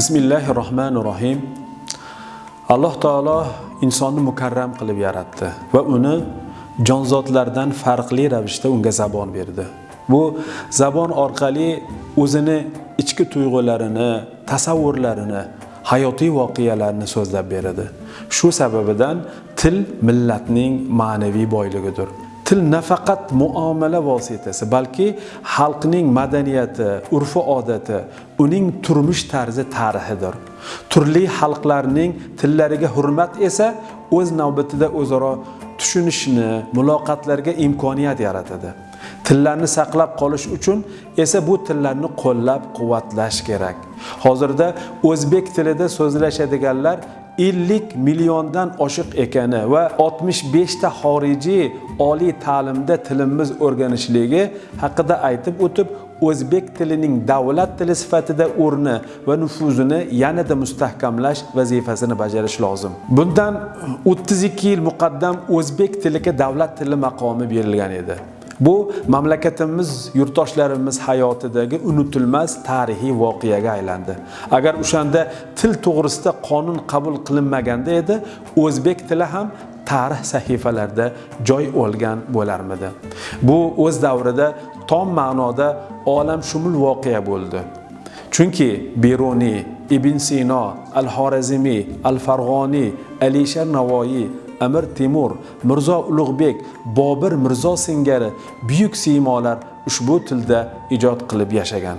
bismillahi rohmanir rohim alloh taolo insonni mukarram qilib yaratdi va uni jonzotlardan farqli ravishda unga zabon berdi. Bu zabon orqali o'zini ichki tuyg'ularini tasavvurlarini hayotiy voqealarni so'zlab beradi. Shu sababidan til millatning ma'naviy boyligidir. Til nafaqat muomala vositasi balki xalqning madaniyati urfi odati uning turmush tarzi tarixidir. Turli xalqlarning tillariga hurmat esa o'z navbatida o'zaro tushunishni muloqotlarga imkoniyat yaratadi. Tillarni saqlab qolish uchun esa bu tillarni qo'llab quvvatlash kerak. Hozirda o'zbek tilida so'zlashadiganlar 50 milliondan oshiq ekani va 65 ta xorijiy oliy ta'limda tilimiz o'rganishligi haqida aytib o'tib o'zbek tilining davlat tili sifatida o'rni va nufuzini yanada mustahkamlash vazifasini bajarish lozim. Bundan 32 yil muqaddam o'zbek tiliga davlat tili maqomi berilgan edi. Bu mamlakatimiz yurtdoshlarimiz hayotidagi unutilmas tarixiy voqeaga aylandi. Agar o'shanda til to'g'risida qonun qabul qilinmaganda edi o'zbek tili ham tarix sahifalarida joy olgan bo'larmidi? Bu o'z davrida tom ma'noda olamshumul voqea bo'ldi. Chunki beruniy ibn sino Al-Xorazmiy, al farg'oniy alisher navoiy amir temur mirzo ulug'bek bobir mirzo singari buyuk siymolar ushbu tilda ijod qilib yashagan.